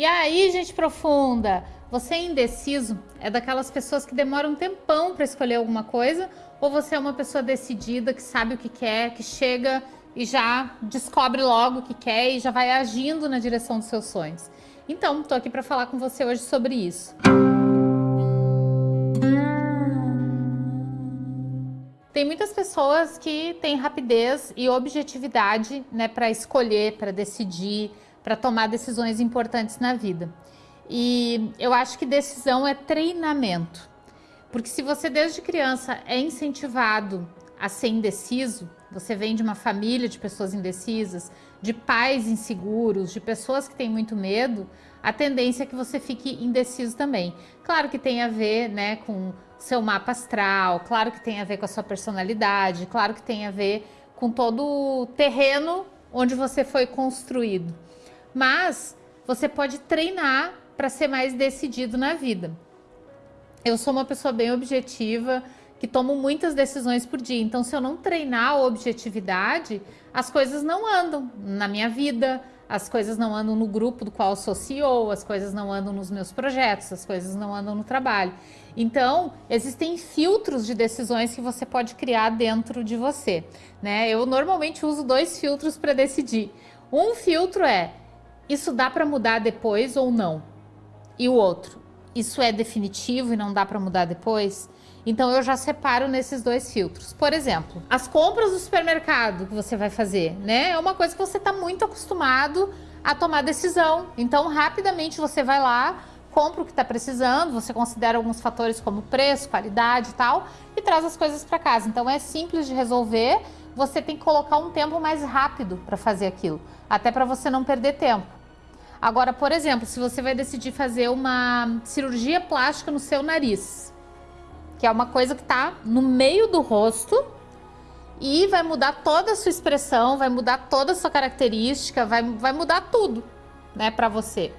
E aí, gente profunda, você é indeciso? É daquelas pessoas que demoram um tempão para escolher alguma coisa? Ou você é uma pessoa decidida, que sabe o que quer, que chega e já descobre logo o que quer e já vai agindo na direção dos seus sonhos? Então, estou aqui para falar com você hoje sobre isso. Tem muitas pessoas que têm rapidez e objetividade né, para escolher, para decidir, para tomar decisões importantes na vida. E eu acho que decisão é treinamento. Porque se você desde criança é incentivado a ser indeciso, você vem de uma família de pessoas indecisas, de pais inseguros, de pessoas que têm muito medo, a tendência é que você fique indeciso também. Claro que tem a ver né, com seu mapa astral, claro que tem a ver com a sua personalidade, claro que tem a ver com todo o terreno onde você foi construído mas você pode treinar para ser mais decidido na vida. Eu sou uma pessoa bem objetiva, que tomo muitas decisões por dia, então se eu não treinar a objetividade, as coisas não andam na minha vida, as coisas não andam no grupo do qual sou CEO, as coisas não andam nos meus projetos, as coisas não andam no trabalho. Então, existem filtros de decisões que você pode criar dentro de você. Né? Eu normalmente uso dois filtros para decidir. Um filtro é isso dá para mudar depois ou não? E o outro, isso é definitivo e não dá para mudar depois? Então eu já separo nesses dois filtros. Por exemplo, as compras do supermercado que você vai fazer, né? É uma coisa que você está muito acostumado a tomar decisão. Então rapidamente você vai lá, compra o que está precisando, você considera alguns fatores como preço, qualidade e tal, e traz as coisas para casa. Então é simples de resolver, você tem que colocar um tempo mais rápido para fazer aquilo, até para você não perder tempo. Agora, por exemplo, se você vai decidir fazer uma cirurgia plástica no seu nariz, que é uma coisa que está no meio do rosto e vai mudar toda a sua expressão, vai mudar toda a sua característica, vai, vai mudar tudo, né, para você.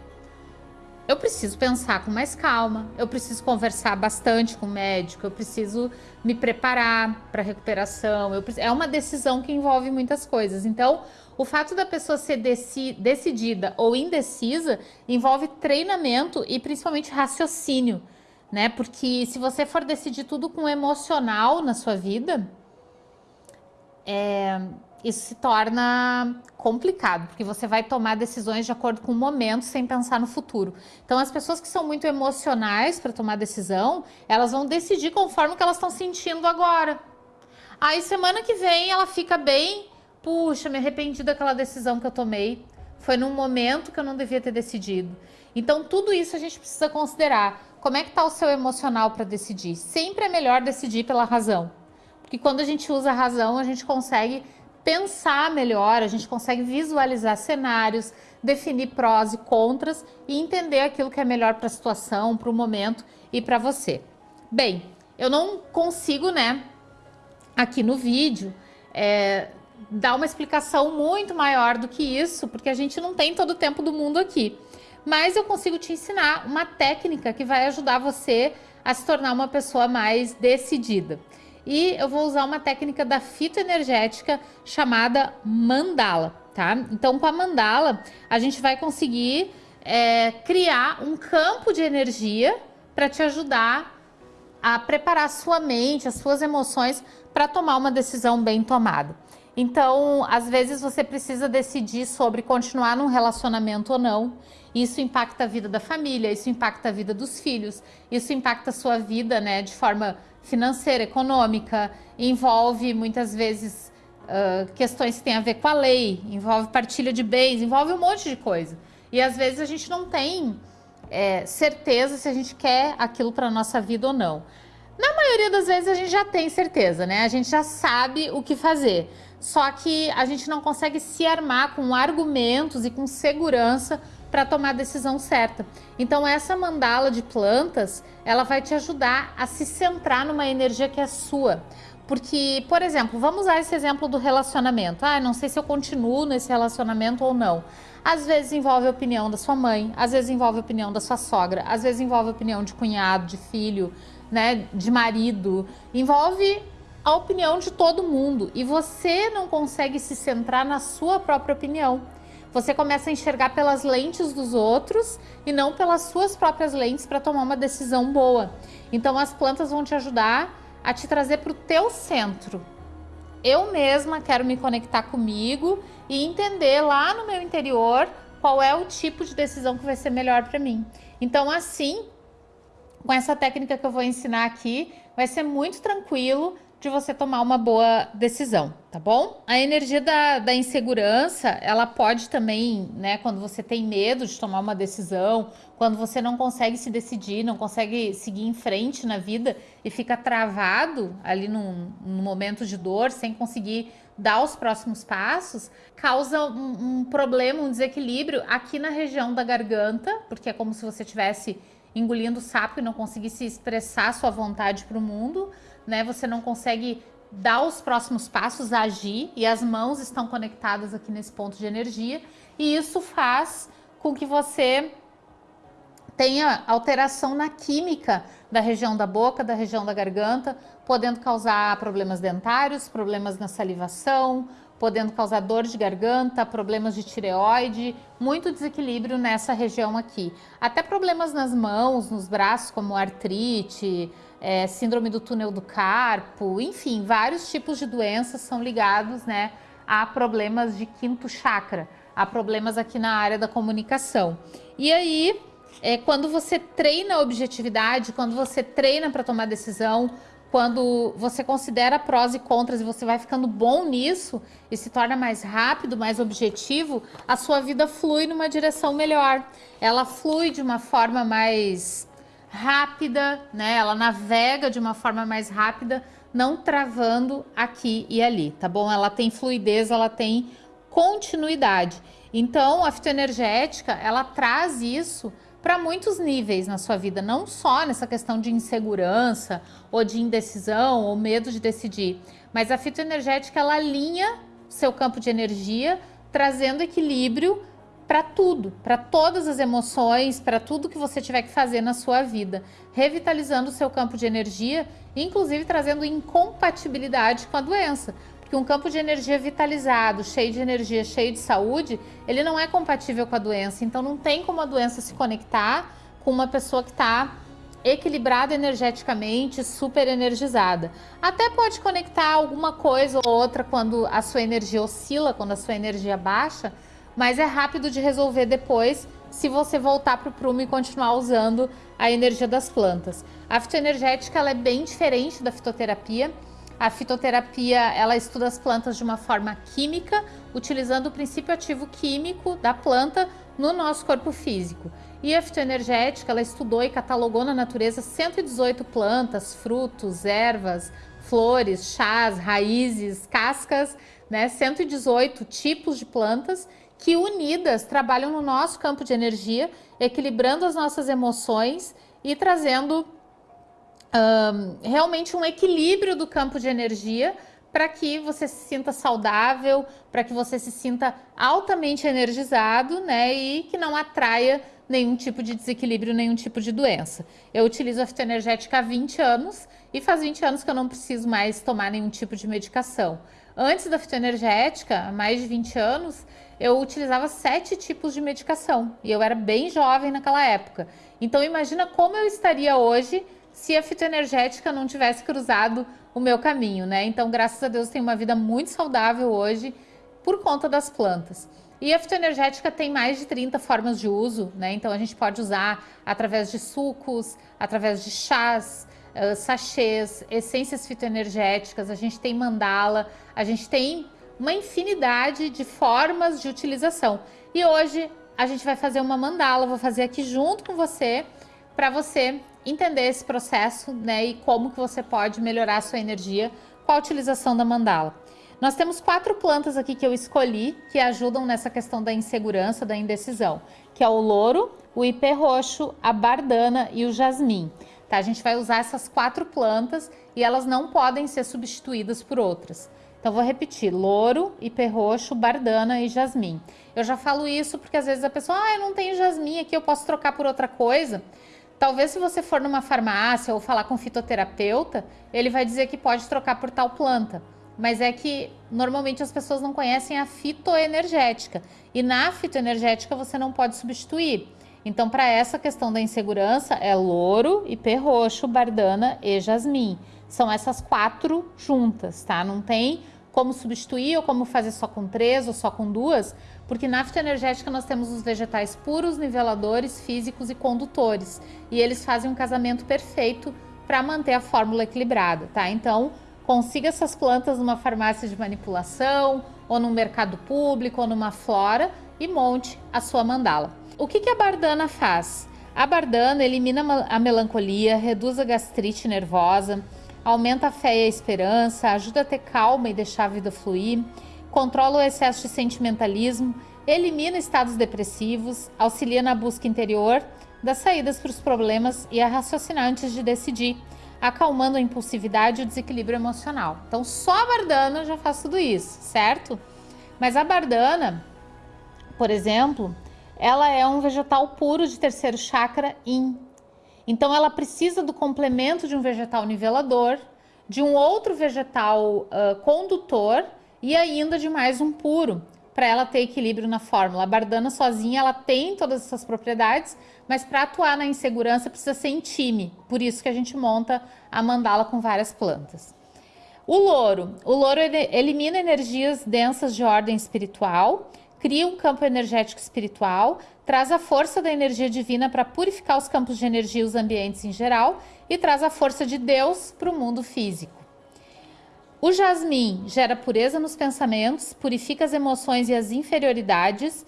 Eu preciso pensar com mais calma, eu preciso conversar bastante com o médico, eu preciso me preparar para recuperação. Eu, é uma decisão que envolve muitas coisas. Então, o fato da pessoa ser deci, decidida ou indecisa envolve treinamento e principalmente raciocínio, né? Porque se você for decidir tudo com emocional na sua vida, é, isso se torna complicado, porque você vai tomar decisões de acordo com o momento, sem pensar no futuro. Então, as pessoas que são muito emocionais para tomar decisão, elas vão decidir conforme o que elas estão sentindo agora. Aí, semana que vem, ela fica bem, puxa, me arrependi daquela decisão que eu tomei, foi num momento que eu não devia ter decidido. Então, tudo isso a gente precisa considerar. Como é que está o seu emocional para decidir? Sempre é melhor decidir pela razão. Porque quando a gente usa a razão, a gente consegue pensar melhor, a gente consegue visualizar cenários, definir prós e contras e entender aquilo que é melhor para a situação, para o momento e para você. Bem, eu não consigo, né, aqui no vídeo, é, dar uma explicação muito maior do que isso, porque a gente não tem todo o tempo do mundo aqui. Mas eu consigo te ensinar uma técnica que vai ajudar você a se tornar uma pessoa mais decidida e eu vou usar uma técnica da fitoenergética chamada mandala, tá? Então, com a mandala, a gente vai conseguir é, criar um campo de energia para te ajudar a preparar a sua mente, as suas emoções para tomar uma decisão bem tomada. Então, às vezes você precisa decidir sobre continuar num relacionamento ou não. Isso impacta a vida da família, isso impacta a vida dos filhos, isso impacta a sua vida, né, de forma financeira, econômica, envolve muitas vezes uh, questões que têm a ver com a lei, envolve partilha de bens, envolve um monte de coisa. E às vezes a gente não tem é, certeza se a gente quer aquilo para a nossa vida ou não. Na maioria das vezes a gente já tem certeza, né? A gente já sabe o que fazer. Só que a gente não consegue se armar com argumentos e com segurança para tomar a decisão certa. Então essa mandala de plantas, ela vai te ajudar a se centrar numa energia que é sua. Porque, por exemplo, vamos usar esse exemplo do relacionamento. Ah, não sei se eu continuo nesse relacionamento ou não. Às vezes envolve a opinião da sua mãe, às vezes envolve a opinião da sua sogra, às vezes envolve a opinião de cunhado, de filho, né, de marido. Envolve a opinião de todo mundo e você não consegue se centrar na sua própria opinião você começa a enxergar pelas lentes dos outros e não pelas suas próprias lentes para tomar uma decisão boa. Então as plantas vão te ajudar a te trazer para o teu centro. Eu mesma quero me conectar comigo e entender lá no meu interior qual é o tipo de decisão que vai ser melhor para mim. Então assim, com essa técnica que eu vou ensinar aqui, vai ser muito tranquilo de você tomar uma boa decisão, tá bom? A energia da, da insegurança, ela pode também, né, quando você tem medo de tomar uma decisão, quando você não consegue se decidir, não consegue seguir em frente na vida e fica travado ali num, num momento de dor, sem conseguir dar os próximos passos, causa um, um problema, um desequilíbrio aqui na região da garganta, porque é como se você estivesse engolindo sapo e não conseguisse expressar sua vontade para o mundo, né? Você não consegue dar os próximos passos, agir, e as mãos estão conectadas aqui nesse ponto de energia, e isso faz com que você tenha alteração na química da região da boca, da região da garganta, podendo causar problemas dentários, problemas na salivação, podendo causar dor de garganta, problemas de tireoide, muito desequilíbrio nessa região aqui. Até problemas nas mãos, nos braços, como artrite, é, síndrome do túnel do carpo, enfim, vários tipos de doenças são ligados né, a problemas de quinto chakra, a problemas aqui na área da comunicação. E aí, é, quando você treina a objetividade, quando você treina para tomar decisão, quando você considera prós e contras e você vai ficando bom nisso e se torna mais rápido, mais objetivo, a sua vida flui numa direção melhor. Ela flui de uma forma mais rápida, né? Ela navega de uma forma mais rápida, não travando aqui e ali, tá bom? Ela tem fluidez, ela tem continuidade. Então, a fitoenergética, ela traz isso para muitos níveis na sua vida, não só nessa questão de insegurança ou de indecisão ou medo de decidir, mas a fitoenergética ela alinha seu campo de energia, trazendo equilíbrio para tudo, para todas as emoções, para tudo que você tiver que fazer na sua vida, revitalizando o seu campo de energia, inclusive trazendo incompatibilidade com a doença. Porque um campo de energia vitalizado, cheio de energia, cheio de saúde, ele não é compatível com a doença. Então não tem como a doença se conectar com uma pessoa que está equilibrada energeticamente, super energizada. Até pode conectar alguma coisa ou outra quando a sua energia oscila, quando a sua energia baixa, mas é rápido de resolver depois se você voltar para o prumo e continuar usando a energia das plantas. A fitoenergética ela é bem diferente da fitoterapia. A fitoterapia ela estuda as plantas de uma forma química, utilizando o princípio ativo químico da planta no nosso corpo físico. E a fitoenergética ela estudou e catalogou na natureza 118 plantas, frutos, ervas, flores, chás, raízes, cascas, né? 118 tipos de plantas que unidas trabalham no nosso campo de energia, equilibrando as nossas emoções e trazendo um, realmente um equilíbrio do campo de energia para que você se sinta saudável, para que você se sinta altamente energizado, né, e que não atraia nenhum tipo de desequilíbrio, nenhum tipo de doença. Eu utilizo a fitoenergética há 20 anos e faz 20 anos que eu não preciso mais tomar nenhum tipo de medicação. Antes da fitoenergética, há mais de 20 anos, eu utilizava sete tipos de medicação e eu era bem jovem naquela época. Então imagina como eu estaria hoje se a fitoenergética não tivesse cruzado o meu caminho, né? Então, graças a Deus, tenho uma vida muito saudável hoje por conta das plantas. E a fitoenergética tem mais de 30 formas de uso, né? Então a gente pode usar através de sucos, através de chás, sachês, essências fitoenergéticas, a gente tem mandala, a gente tem uma infinidade de formas de utilização. E hoje a gente vai fazer uma mandala, vou fazer aqui junto com você, para você entender esse processo né, e como que você pode melhorar a sua energia com a utilização da mandala. Nós temos quatro plantas aqui que eu escolhi que ajudam nessa questão da insegurança, da indecisão, que é o louro, o ipê roxo, a bardana e o jasmim. Tá? A gente vai usar essas quatro plantas e elas não podem ser substituídas por outras. Então, vou repetir: louro, ipê roxo, bardana e jasmim. Eu já falo isso porque às vezes a pessoa, ah, eu não tenho jasmim aqui, eu posso trocar por outra coisa. Talvez se você for numa farmácia ou falar com um fitoterapeuta, ele vai dizer que pode trocar por tal planta. mas é que normalmente as pessoas não conhecem a fitoenergética. E na fitoenergética você não pode substituir. Então, para essa questão da insegurança, é louro, ipê roxo, bardana e jasmim. São essas quatro juntas, tá? Não tem como substituir ou como fazer só com três ou só com duas, porque na fitoenergética nós temos os vegetais puros, niveladores, físicos e condutores. E eles fazem um casamento perfeito para manter a fórmula equilibrada, tá? Então, consiga essas plantas numa farmácia de manipulação, ou num mercado público, ou numa flora e monte a sua mandala. O que, que a bardana faz? A bardana elimina a melancolia, reduz a gastrite nervosa, aumenta a fé e a esperança, ajuda a ter calma e deixar a vida fluir, controla o excesso de sentimentalismo, elimina estados depressivos, auxilia na busca interior das saídas para os problemas e a raciocinar antes de decidir, acalmando a impulsividade e o desequilíbrio emocional. Então, só a bardana já faz tudo isso, certo? Mas a bardana, por exemplo, ela é um vegetal puro de terceiro chakra Yin. Então ela precisa do complemento de um vegetal nivelador, de um outro vegetal uh, condutor e ainda de mais um puro, para ela ter equilíbrio na fórmula. A bardana sozinha ela tem todas essas propriedades, mas para atuar na insegurança precisa ser em time. Por isso que a gente monta a mandala com várias plantas. O louro. O louro elimina energias densas de ordem espiritual cria um campo energético espiritual, traz a força da energia divina para purificar os campos de energia e os ambientes em geral e traz a força de Deus para o mundo físico. O jasmim gera pureza nos pensamentos, purifica as emoções e as inferioridades.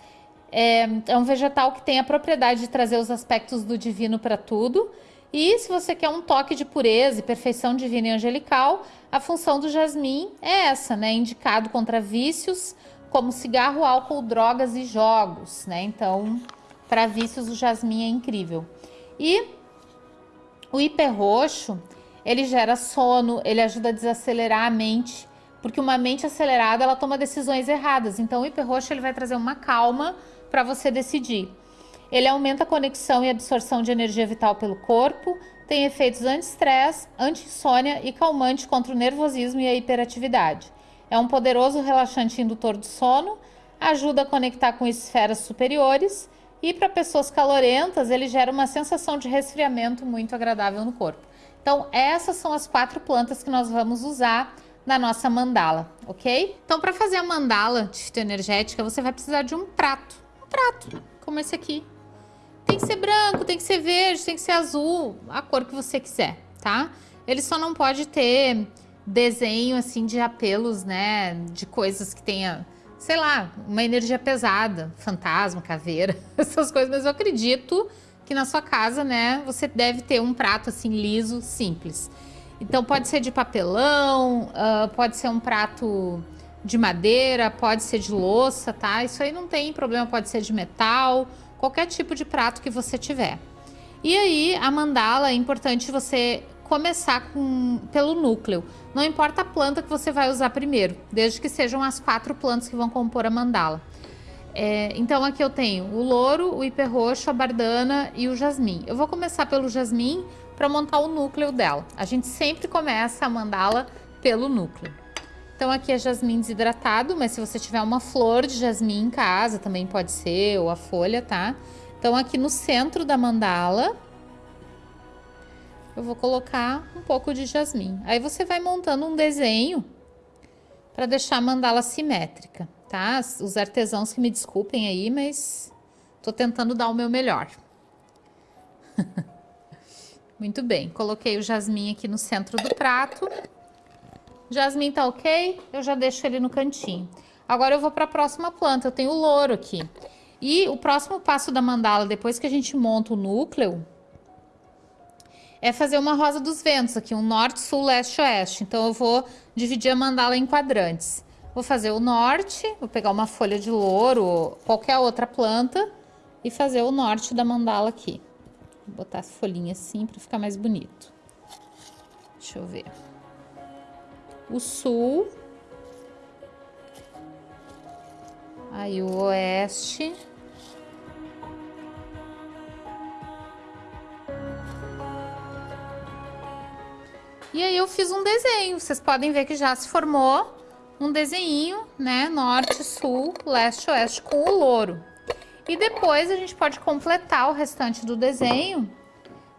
É, é um vegetal que tem a propriedade de trazer os aspectos do divino para tudo. E se você quer um toque de pureza e perfeição divina e angelical, a função do jasmim é essa, né? Indicado contra vícios, como cigarro, álcool, drogas e jogos, né? Então, para vícios, o jasmim é incrível. E o hiperroxo, ele gera sono, ele ajuda a desacelerar a mente, porque uma mente acelerada, ela toma decisões erradas. Então, o hiperroxo, ele vai trazer uma calma para você decidir. Ele aumenta a conexão e absorção de energia vital pelo corpo, tem efeitos anti-estresse, anti-insônia e calmante contra o nervosismo e a hiperatividade. É um poderoso relaxante indutor do sono, ajuda a conectar com esferas superiores e para pessoas calorentas ele gera uma sensação de resfriamento muito agradável no corpo. Então essas são as quatro plantas que nós vamos usar na nossa mandala, ok? Então para fazer a mandala de fitoenergética você vai precisar de um prato, um prato como esse aqui. Tem que ser branco, tem que ser verde, tem que ser azul, a cor que você quiser, tá? Ele só não pode ter desenho assim de apelos, né, de coisas que tenha, sei lá, uma energia pesada, fantasma, caveira, essas coisas, mas eu acredito que na sua casa, né, você deve ter um prato assim liso, simples. Então pode ser de papelão, uh, pode ser um prato de madeira, pode ser de louça, tá? Isso aí não tem problema, pode ser de metal, qualquer tipo de prato que você tiver. E aí, a mandala, é importante você começar com, pelo núcleo. Não importa a planta que você vai usar primeiro, desde que sejam as quatro plantas que vão compor a mandala. É, então aqui eu tenho o louro, o hiperroxo, a bardana e o jasmim. Eu vou começar pelo jasmim para montar o núcleo dela. A gente sempre começa a mandala pelo núcleo. Então aqui é jasmim desidratado, mas se você tiver uma flor de jasmim em casa, também pode ser, ou a folha, tá? Então aqui no centro da mandala, eu vou colocar um pouco de jasmim. Aí você vai montando um desenho para deixar a mandala simétrica, tá? Os artesãos que me desculpem aí, mas tô tentando dar o meu melhor. Muito bem, coloquei o jasmim aqui no centro do prato. Jasmim tá ok, eu já deixo ele no cantinho. Agora eu vou para a próxima planta, eu tenho o louro aqui. E o próximo passo da mandala, depois que a gente monta o núcleo, é fazer uma rosa dos ventos aqui, um norte, sul, leste, oeste. Então eu vou dividir a mandala em quadrantes. Vou fazer o norte, vou pegar uma folha de louro, qualquer outra planta e fazer o norte da mandala aqui. Vou botar as folhinhas assim para ficar mais bonito. Deixa eu ver. O sul. Aí o oeste. E aí eu fiz um desenho, vocês podem ver que já se formou um desenho, né, norte, sul, leste, oeste com o louro. E depois a gente pode completar o restante do desenho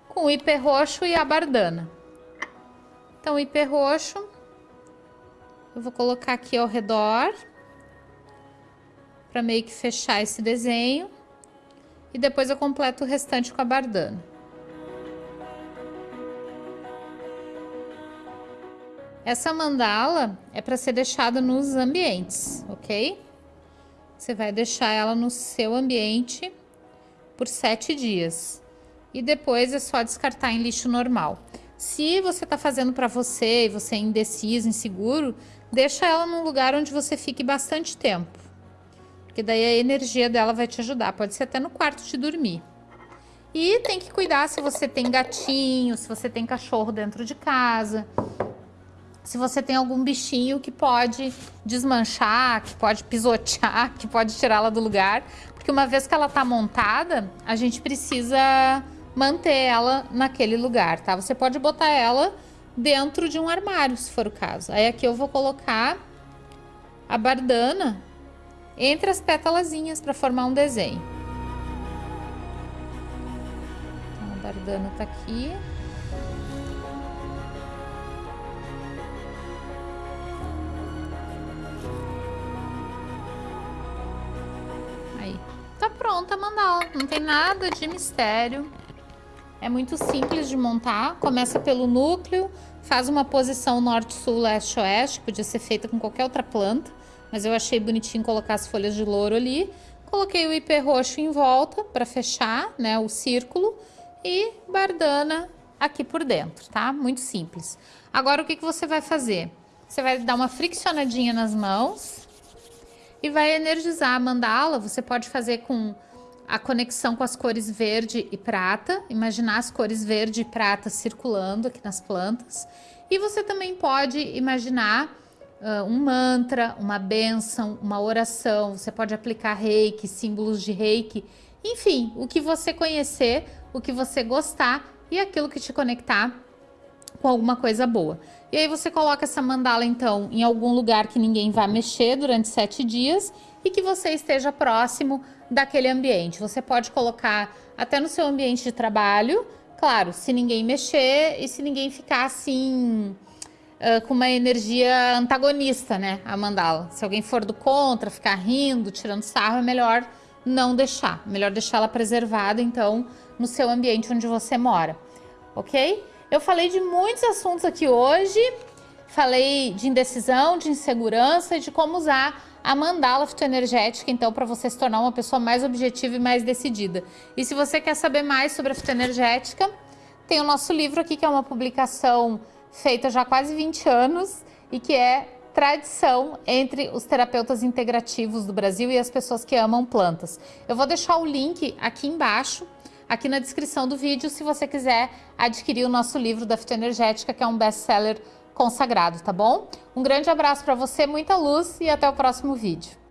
com o hiper roxo e a bardana. Então, o hiper roxo, eu vou colocar aqui ao redor, para meio que fechar esse desenho. E depois eu completo o restante com a bardana. Essa mandala é para ser deixada nos ambientes, ok? Você vai deixar ela no seu ambiente por sete dias. E depois é só descartar em lixo normal. Se você está fazendo para você e você é indeciso, inseguro, deixa ela num lugar onde você fique bastante tempo. Porque daí a energia dela vai te ajudar. Pode ser até no quarto de dormir. E tem que cuidar se você tem gatinho, se você tem cachorro dentro de casa se você tem algum bichinho que pode desmanchar, que pode pisotear, que pode tirá-la do lugar, porque uma vez que ela está montada, a gente precisa manter ela naquele lugar, tá? Você pode botar ela dentro de um armário, se for o caso. Aí aqui eu vou colocar a bardana entre as pétalazinhas para formar um desenho. Então, a bardana tá aqui. Pronta a mandala. Não tem nada de mistério. É muito simples de montar. Começa pelo núcleo, faz uma posição norte, sul, leste, oeste. Podia ser feita com qualquer outra planta, mas eu achei bonitinho colocar as folhas de louro ali. Coloquei o ipê roxo em volta para fechar né, o círculo e bardana aqui por dentro, tá? Muito simples. Agora o que, que você vai fazer? Você vai dar uma friccionadinha nas mãos e vai energizar a mandala. Você pode fazer com a conexão com as cores verde e prata, imaginar as cores verde e prata circulando aqui nas plantas. E você também pode imaginar uh, um mantra, uma benção, uma oração. Você pode aplicar reiki, símbolos de reiki, enfim, o que você conhecer, o que você gostar e aquilo que te conectar com alguma coisa boa. E aí você coloca essa mandala, então, em algum lugar que ninguém vá mexer durante sete dias e que você esteja próximo daquele ambiente. Você pode colocar até no seu ambiente de trabalho, claro, se ninguém mexer e se ninguém ficar assim... Uh, com uma energia antagonista, né, a mandala. Se alguém for do contra, ficar rindo, tirando sarro, é melhor não deixar. Melhor deixar ela preservada, então, no seu ambiente onde você mora, ok? Eu falei de muitos assuntos aqui hoje, falei de indecisão, de insegurança e de como usar a mandala fitoenergética, então, para você se tornar uma pessoa mais objetiva e mais decidida. E se você quer saber mais sobre a fitoenergética, tem o nosso livro aqui, que é uma publicação feita já há quase 20 anos e que é tradição entre os terapeutas integrativos do Brasil e as pessoas que amam plantas. Eu vou deixar o link aqui embaixo aqui na descrição do vídeo se você quiser adquirir o nosso livro da fitoenergética, que é um best-seller consagrado, tá bom? Um grande abraço para você, muita luz e até o próximo vídeo.